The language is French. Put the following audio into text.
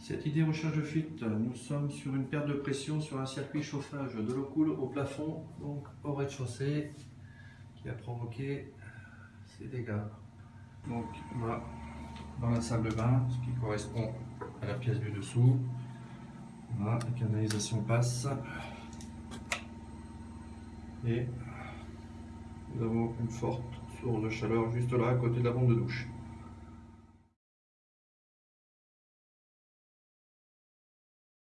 Cette idée recherche de fuite, nous sommes sur une perte de pression sur un circuit chauffage de l'eau coule au plafond, donc au rez-de-chaussée, qui a provoqué euh, ces dégâts. Donc là, dans la salle de bain, ce qui correspond à la pièce du dessous, voilà, la canalisation passe. Et nous avons une forte source de chaleur juste là à côté de la bombe de douche.